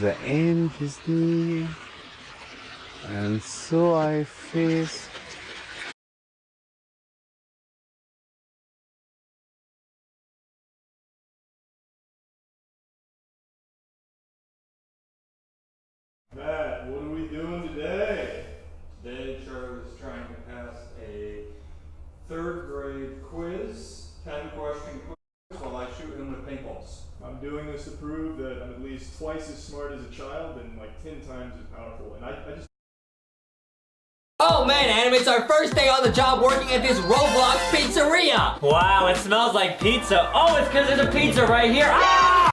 the end is near, and so I face Matt, what are we doing today? Today, Charlie was trying to pass a third grade quiz, 10 question quiz, while I shoot him with paintballs. I'm doing this to prove that I'm at least twice as smart as a child and like 10 times as powerful. And I, I just Oh man, Adam, it's our first day on the job working at this Roblox pizzeria! Wow, it smells like pizza. Oh, it's because there's a pizza right here. Ah!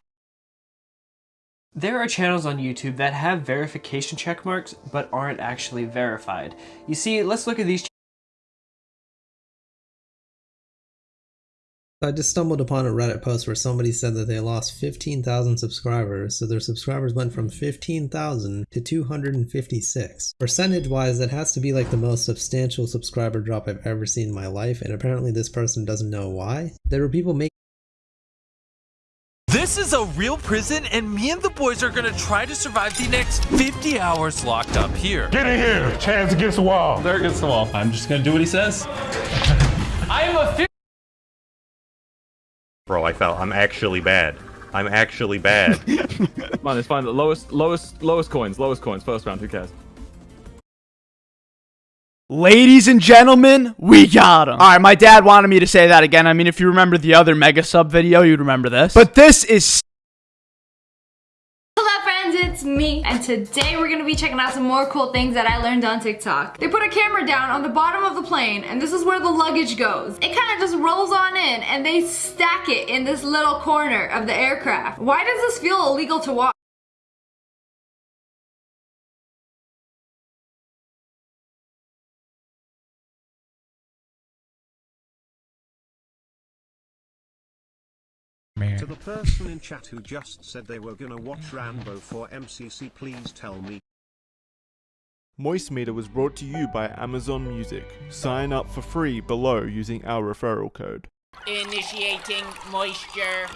There are channels on YouTube that have verification check marks, but aren't actually verified. You see, let's look at these I just stumbled upon a Reddit post where somebody said that they lost 15,000 subscribers, so their subscribers went from 15,000 to 256. Percentage wise, that has to be like the most substantial subscriber drop I've ever seen in my life, and apparently this person doesn't know why. There were people making This is a real prison, and me and the boys are gonna try to survive the next 50 hours locked up here. Get in here. Chance against the wall. There against the wall. I'm just gonna do what he says. I am a Bro, I fell. I'm actually bad. I'm actually bad. Come on, it's fine. The lowest, lowest, lowest coins. Lowest coins. First round. Who cares? Ladies and gentlemen, we got him. All right, my dad wanted me to say that again. I mean, if you remember the other mega sub video, you'd remember this. But this is Hello friends, it's me, and today we're gonna be checking out some more cool things that I learned on TikTok. They put a camera down on the bottom of the plane, and this is where the luggage goes. It kind of just rolls on in, and they stack it in this little corner of the aircraft. Why does this feel illegal to watch? To the person in chat who just said they were gonna watch Rambo for MCC please tell me. Moist Meter was brought to you by Amazon Music. Sign up for free below using our referral code. Initiating moisture.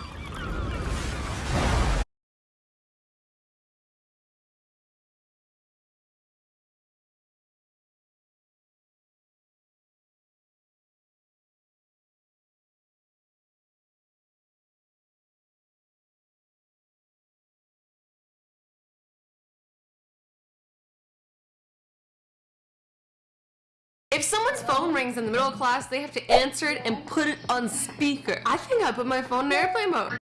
If someone's phone rings in the middle of class, they have to answer it and put it on speaker. I think I put my phone in airplane mode.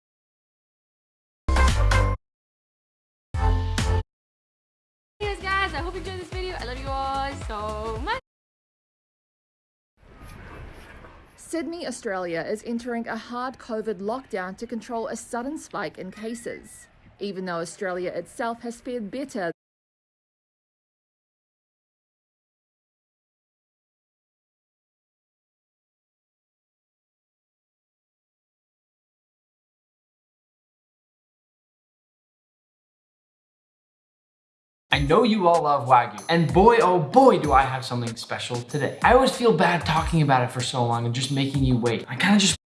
Anyways guys, I hope you enjoyed this video. I love you all so much. Sydney, Australia is entering a hard COVID lockdown to control a sudden spike in cases. Even though Australia itself has fared better know you all love Wagyu, and boy oh boy do I have something special today. I always feel bad talking about it for so long and just making you wait. I kind of just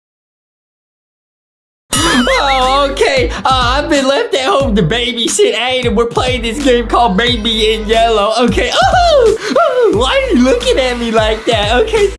Oh, okay. Uh, I've been left at home to babysit Aiden. We're playing this game called Baby in Yellow. Okay. Oh, oh, why are you looking at me like that? Okay.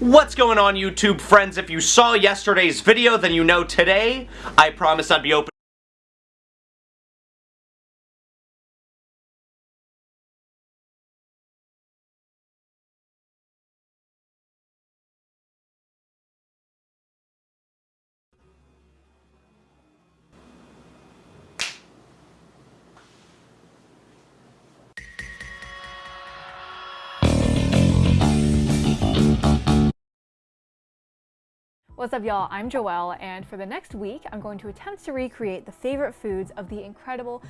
What's going on YouTube friends? If you saw yesterday's video, then you know today, I promised I'd be open What's up y'all, I'm Joelle and for the next week I'm going to attempt to recreate the favorite foods of the incredible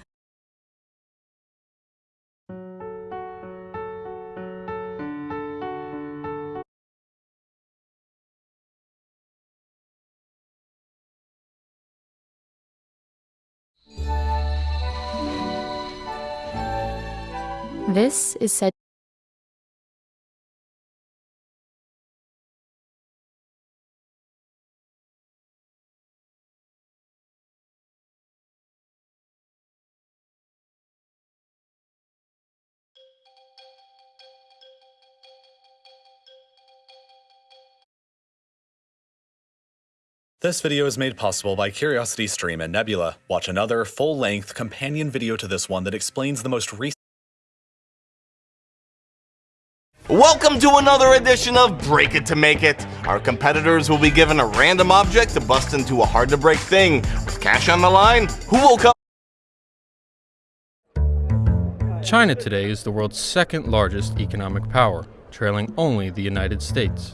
This is said This video is made possible by Curiosity Stream and Nebula. Watch another full-length companion video to this one that explains the most recent Welcome to another edition of Break It to Make It. Our competitors will be given a random object to bust into a hard to break thing. With cash on the line, who will come? China today is the world's second largest economic power, trailing only the United States.